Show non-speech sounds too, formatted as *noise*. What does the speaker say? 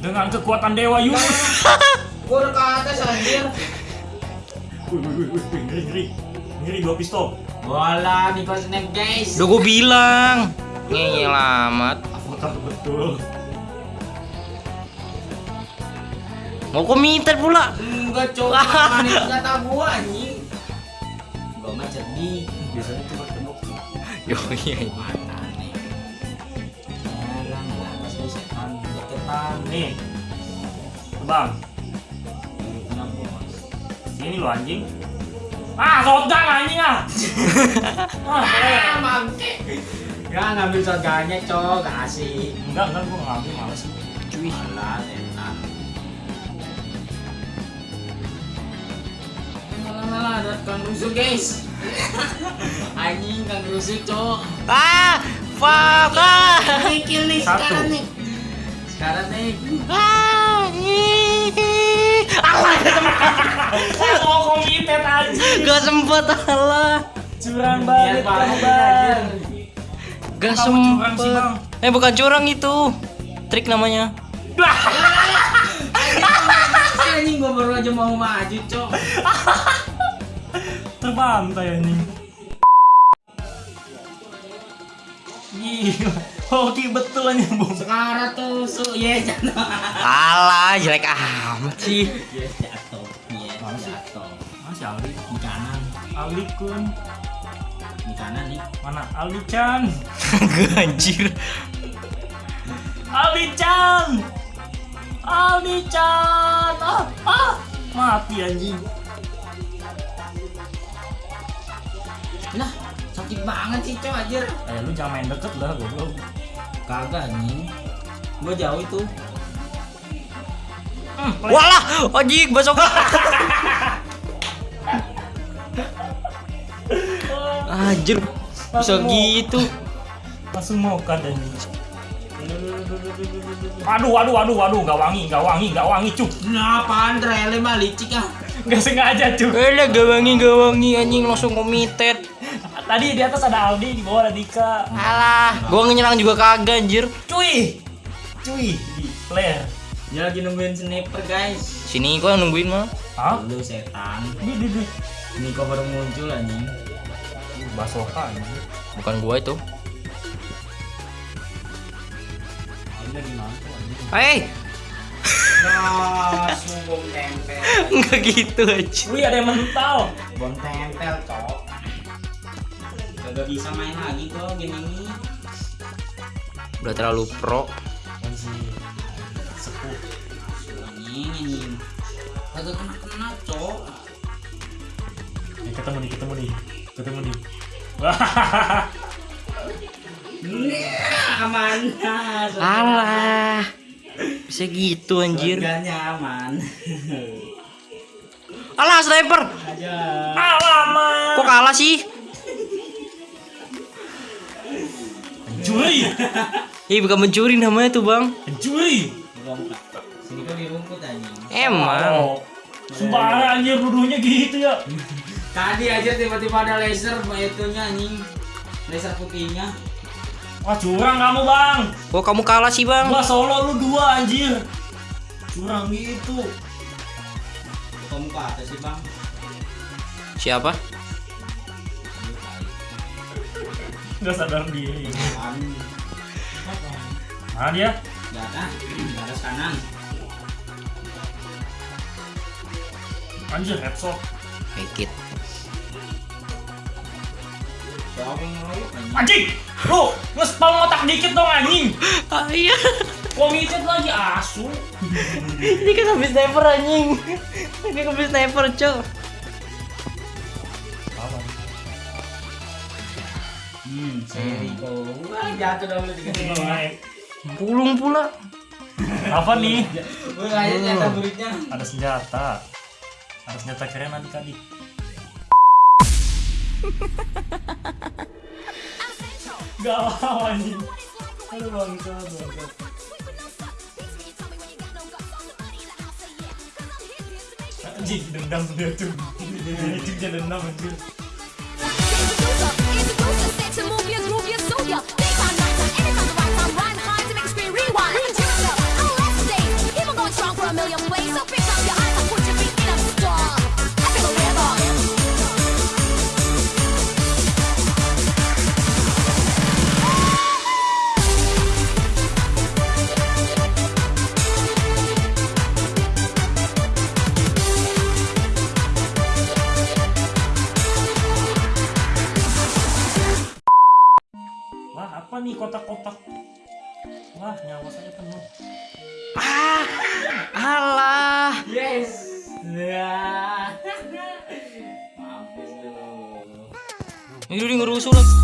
Dengan kekuatan Dewa Yuna. *laughs* Gua udah ke atas anjir. Wih, wih, wih, wih, ngeri, ngeri. Ngeri dua pistol. Bola nih kau snack guys. Udah gue bilang. Ngeyel amat. Apakah betul? Mau komentar pula. Enggak coba kata gua anjing. Gua mah cerdik. Biasanya cuma tembok. Yo iya. Nih. Bang, sini lo anjing. Ah, shotgun anjing ah. *laughs* ah, Ah, bangke. Ya ngambil shotgunnya cok, kasih. enggak, enggak gua ngambil males. Cuy. Malah setan. Malah malah ada kang rusuh guys. *laughs* Anjing kang rusuh cok. Ah, fuck. Ah. Kill kill nih Satu. sekarang nih. Sekarang nih. Ah, ih. Alah, *laughs* Mau komited anjing. gak sempet alah. Curang banget Bang. Gak sempet. Bang. Eh bukan curang itu. Trik namanya. Anjing gua baru aja mau maju cok. *laughs* Terbantai anjing. Gila. Oke betul anjing, Bung. Sekarang tuh su ye jatuh. Alah, jelek amat sih. Ye jatuh. Sih? jatuh. Masih Aldi. Di kanan. Aldi kun. Di kanan nih. Mana Aldi Chan? Gak *laughs* anjir. Aldi Chan. Aldi Chan. Ah, ah. Mati anjing. Nah, sakit banget sih cok anjir. Eh lu jangan main deket lah goblok. Kagak anjing. Gua jauh itu. Hmm. Walah, ojik besok. Anjir. Bisa gitu. Langsung mau kan anjing. Aduh, aduh, aduh, aduh, gak wangi, gak wangi, gak wangi, cuk. Nah, apaan rele mah licik ah. Gak sengaja, cuk. Eh, lah, gak wangi, gak wangi anjing langsung komited. Tadi di atas ada Aldi, di bawah ada Dika. Alah, gua nyerang juga kagak anjir. Cuy, cuy, di player. Dia lagi nungguin sniper guys. Sini gua nungguin mah. Hah? Lu setan. Di, di, di. Ini kok baru muncul anjing. Basoka anjing. Bukan gua itu. Hei, Nah, bom tempel. *laughs* enggak gitu aja. Wih, ada yang mental. Bom tempel, cok. Kagak bisa main lagi kok game ini. Udah terlalu pro. Sepuh. Anjing, anjing. Kagak kena-kena, cok. Eh, ketemu di, ketemu di, ketemu. Nah, aman. Alah. Bisa gitu anjir. Surganya aman. Alah, sniper. Aja. Alamak. Kok kalah sih? Cuy, *laughs* Ih, bukan mencuri namanya tuh, Bang. Rumput. Sini di rumput anjing. Emang. Oh, Sembarang anjir nuduhnya gitu ya. Tadi aja tiba-tiba ada laser itunya anjing. Laser putihnya. Wah curang kamu bang. Kok kamu kalah sih, Bang? Gua solo lu dua anjir. Curang gitu. Kamu ke atas sih, Bang. Siapa? Gak sadar diri. Mana dia? Di atas, di atas kanan. Anjir headshot. Fake it. Siapa yang ngeroyok anjing? Lu nge-spam otak dikit dong anjing. Ah, iya. Committed lagi asu. *laughs* Ini kan habis sniper anjing. Ini habis sniper, Cok. Hmm, seri. Wah, jatuh dong lu tiga Naik. Pulung pula. Apa nih? Buritnya. Ada senjata. Ada senjata keren adik-adik. Galau anjing. Aduh bangsa, bangsa. Anjing, dendam dia tuh. Anjing dia dendam kotak-kotak. Wah, nyawa saya penuh. Ah, alah. Yes. Ya. Mampus lu. Ini udah ngerusuh lagi.